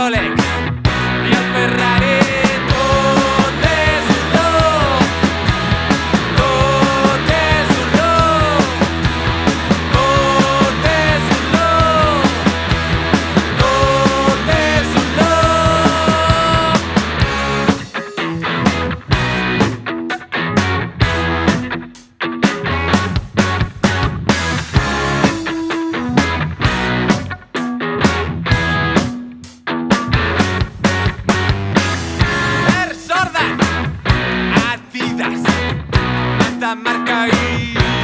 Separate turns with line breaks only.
rolling. esta marca y